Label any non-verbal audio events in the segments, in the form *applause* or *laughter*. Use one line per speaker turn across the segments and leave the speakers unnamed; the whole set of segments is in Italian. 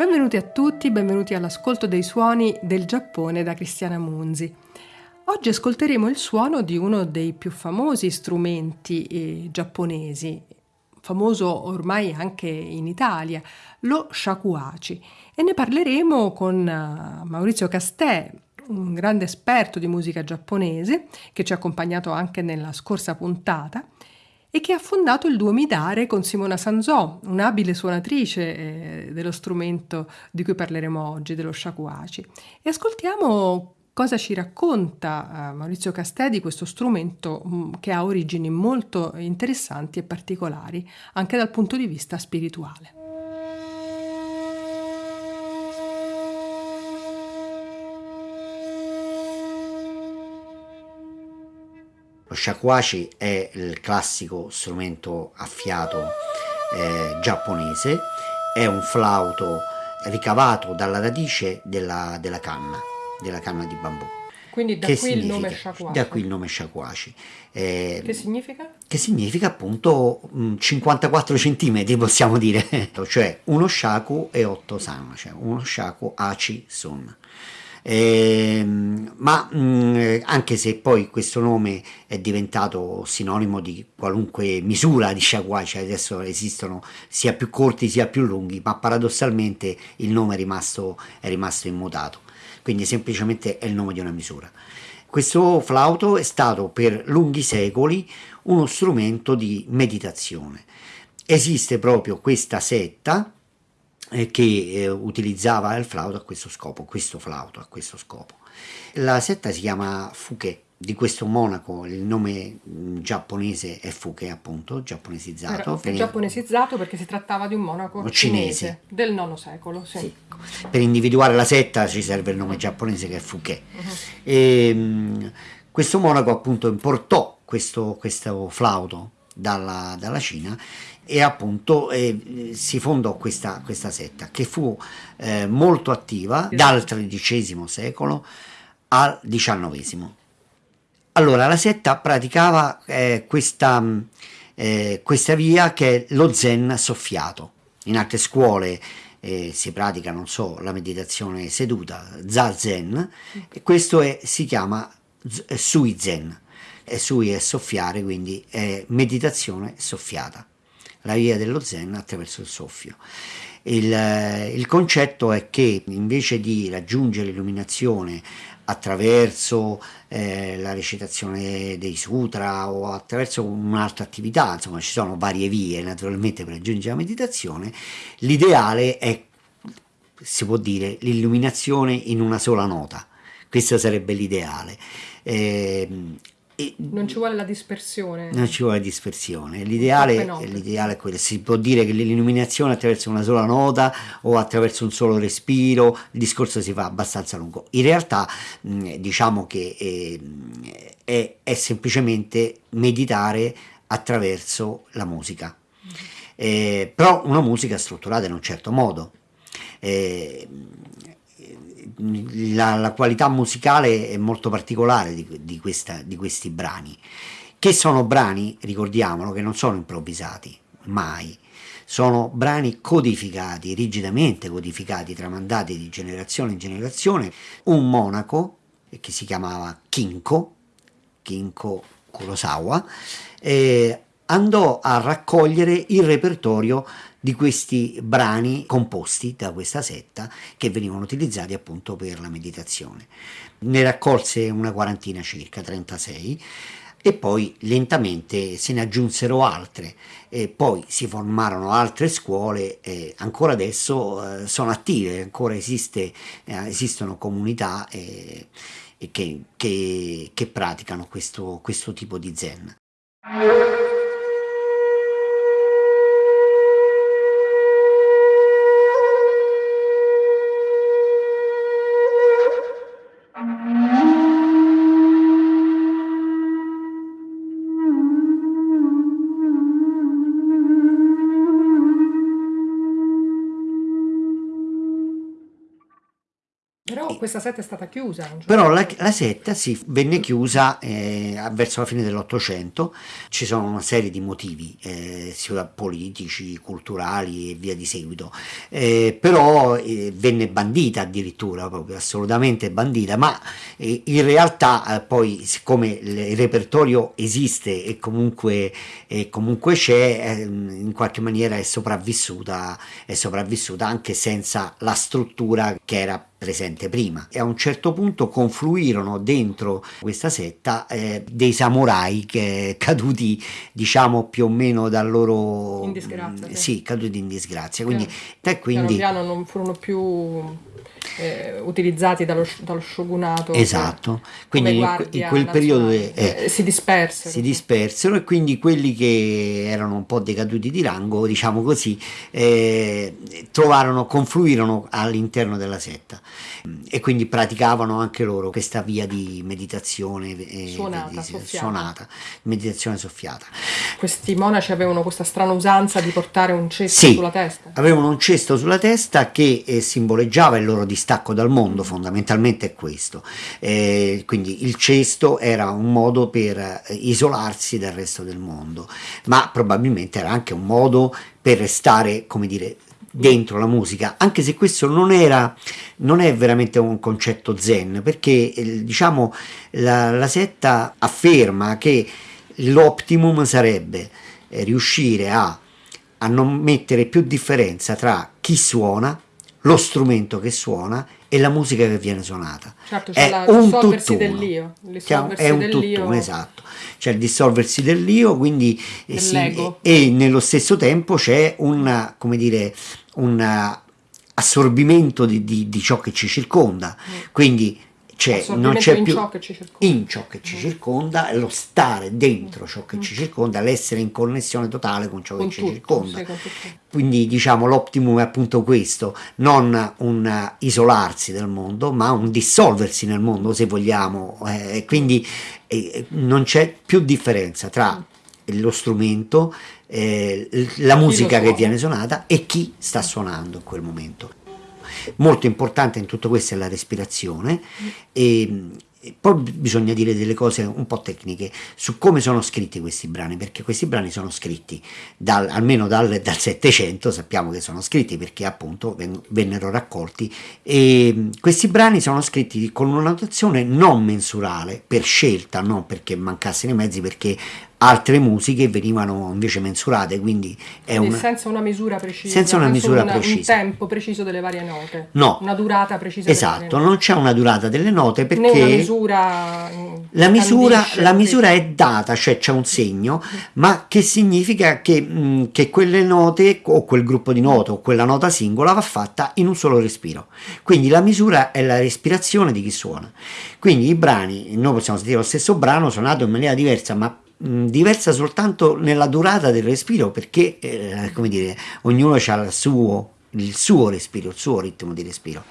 Benvenuti a tutti, benvenuti all'ascolto dei suoni del Giappone da Cristiana Munzi. Oggi ascolteremo il suono di uno dei più famosi strumenti eh, giapponesi, famoso ormai anche in Italia, lo shakuhachi, e ne parleremo con uh, Maurizio Castè, un grande esperto di musica giapponese che ci ha accompagnato anche nella scorsa puntata e che ha fondato il duo Midare con Simona Sanzò, un'abile suonatrice eh, dello strumento di cui parleremo oggi, dello shakuhachi. E ascoltiamo cosa ci racconta uh, Maurizio Castè di questo strumento um, che ha origini molto interessanti e particolari, anche dal punto di vista spirituale.
Lo shakuhachi è il classico strumento a fiato eh, giapponese, è un flauto ricavato dalla radice della, della canna, della canna di bambù.
Quindi da qui il.
Da qui il nome shakuhachi.
Eh, che significa?
Che significa appunto 54 centimetri possiamo dire, *laughs* cioè uno shaku e 8 san, cioè uno shaku aci sun. Eh, ma mh, mm, anche se poi questo nome è diventato sinonimo di qualunque misura di shakuai, cioè adesso esistono sia più corti sia più lunghi, ma paradossalmente il nome è rimasto, è rimasto immutato, quindi semplicemente è il nome di una misura. Questo flauto è stato per lunghi secoli uno strumento di meditazione. Esiste proprio questa setta che eh, utilizzava il flauto a questo scopo, questo flauto a questo scopo. La setta si chiama Fuke, di questo monaco, il nome mm, giapponese è Fuke appunto, giapponesizzato.
Era giapponesizzato perché si trattava di un monaco cinese, cinese del IX secolo. Sì. Sì.
Per individuare la setta ci serve il nome giapponese che è Fuke. Uh-huh. E, questo monaco appunto importò questo, questo flauto dalla, dalla Cina e appunto eh, si fondò questa, questa, setta che fu eh, molto attiva dal XIII secolo al XIX. Allora la setta praticava eh, questa, eh, questa, via che è lo zen soffiato. In altre scuole eh, si pratica, non so, la meditazione seduta, zazen, e questo è, si chiama sui zen. Sui è soffiare, quindi è meditazione soffiata la via dello zen attraverso il soffio. Il, il concetto è che invece di raggiungere l'illuminazione attraverso eh, la recitazione dei sutra o attraverso un'altra attività, insomma ci sono varie vie naturalmente per raggiungere la meditazione, l'ideale è, si può dire, l'illuminazione in una sola nota, questo sarebbe l'ideale. Eh,
non ci vuole la dispersione.
Non ci vuole la dispersione. L'ideale, l'ideale, è quello. Si può dire che l'illuminazione attraverso una sola nota o attraverso un solo respiro, il discorso si fa abbastanza lungo. In realtà diciamo che eh, è, è, semplicemente meditare attraverso la musica. Eh, però una musica strutturata in un certo modo. Eh, la, la, qualità musicale è molto particolare di, di, questa, di questi brani, che sono brani, ricordiamolo, che non sono improvvisati, mai, sono brani codificati, rigidamente codificati, tramandati di generazione in generazione. Un monaco, che si chiamava Kinko, Kinko Kurosawa, eh, andò a raccogliere il repertorio di questi brani composti da questa setta che venivano utilizzati appunto per la meditazione. Ne raccolse una quarantina circa, 36, e poi lentamente se ne aggiunsero altre e poi si formarono altre scuole e ancora adesso eh, sono attive, ancora esiste, eh, esistono comunità eh, che, che, che, praticano questo, questo tipo di zen.
Questa setta è stata chiusa.
Però la, la, setta si venne chiusa eh, verso la fine dell'Ottocento, ci sono una serie di motivi, eh, sia politici, culturali e via di seguito, eh, però eh, venne bandita addirittura, proprio assolutamente bandita, ma eh, in realtà eh, poi siccome il repertorio esiste e comunque, comunque c'è, in qualche maniera è sopravvissuta, è sopravvissuta anche senza la struttura che era presente prima. E a un certo punto confluirono dentro questa setta eh, dei samurai che caduti diciamo più o meno dal loro
in disgrazia
sì, sì caduti in disgrazia. Quindi,
piano, quindi piano, piano non furono più eh, utilizzati dallo, dallo, shogunato
esatto quindi in, quel periodo eh,
si dispersero
si dispersero e quindi quelli che erano un po' decaduti di rango diciamo così eh, trovarono confluirono all'interno della setta e quindi praticavano anche loro questa via di meditazione
eh, suonata, di,
soffiata. suonata, meditazione soffiata.
Questi monaci avevano questa strana usanza di portare un cesto sì, sulla testa?
avevano un cesto sulla testa che eh, simboleggiava il loro distacco dal mondo, fondamentalmente è questo. Eh, quindi il cesto era un modo per eh, isolarsi dal resto del mondo, ma probabilmente era anche un modo per restare, come dire, dentro la musica, anche se questo non era non è veramente un concetto zen, perché eh, diciamo la, la setta afferma che l'optimum sarebbe eh, riuscire a, a non mettere più differenza tra chi suona, lo strumento che suona e la musica che viene suonata.
Certo, c'è è la, un dell'io.
È un tutt'uno, esatto. C'è il dissolversi dell'io, quindi eh, sì, e, e, nello stesso tempo c'è un, come dire, un assorbimento di, di, di, ciò che ci circonda. Mm. Quindi c'è, non c'è
in
più
ciò che ci circonda,
in ciò che ci mm. circonda lo stare dentro ciò che mm. ci circonda, l'essere in connessione totale con ciò con che tutto, ci circonda. Sì, Quindi diciamo l'optimum è appunto questo, non un isolarsi del mondo, ma un dissolversi nel mondo se vogliamo. Eh, quindi eh, non c'è più differenza tra mm. lo strumento, eh, la musica che viene suonata e chi sta suonando in quel momento. Molto importante in tutto questo è la respirazione. E, poi bisogna dire delle cose un po' tecniche su come sono scritti questi brani, perché questi brani sono scritti dal, almeno dal, dal 700, sappiamo che sono scritti perché appunto vennero raccolti. E questi brani sono scritti con una notazione non mensurale per scelta, non perché mancassero i mezzi, perché altre musiche venivano invece mensurate, quindi è
quindi una, senza una misura precisa,
senza una misura
una,
precisa.
un tempo preciso delle varie note,
no,
una durata precisa.
Esatto, non c'è una durata delle note perché
Né una misura
la misura, la misura è data, cioè c'è un segno, ma che significa che, mh, che quelle note o quel gruppo di note o quella nota singola va fatta in un solo respiro. Quindi la misura è la respirazione di chi suona. Quindi i brani, noi possiamo sentire lo stesso brano suonato in maniera diversa, ma diversa soltanto nella durata del respiro perché eh, come dire ognuno ha il suo, il suo respiro il suo ritmo di respiro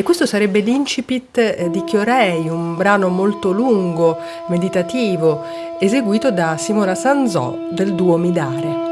E questo sarebbe l'incipit eh, di Chiorei, un brano molto lungo, meditativo, eseguito da Simona Sanzò del duo Midare.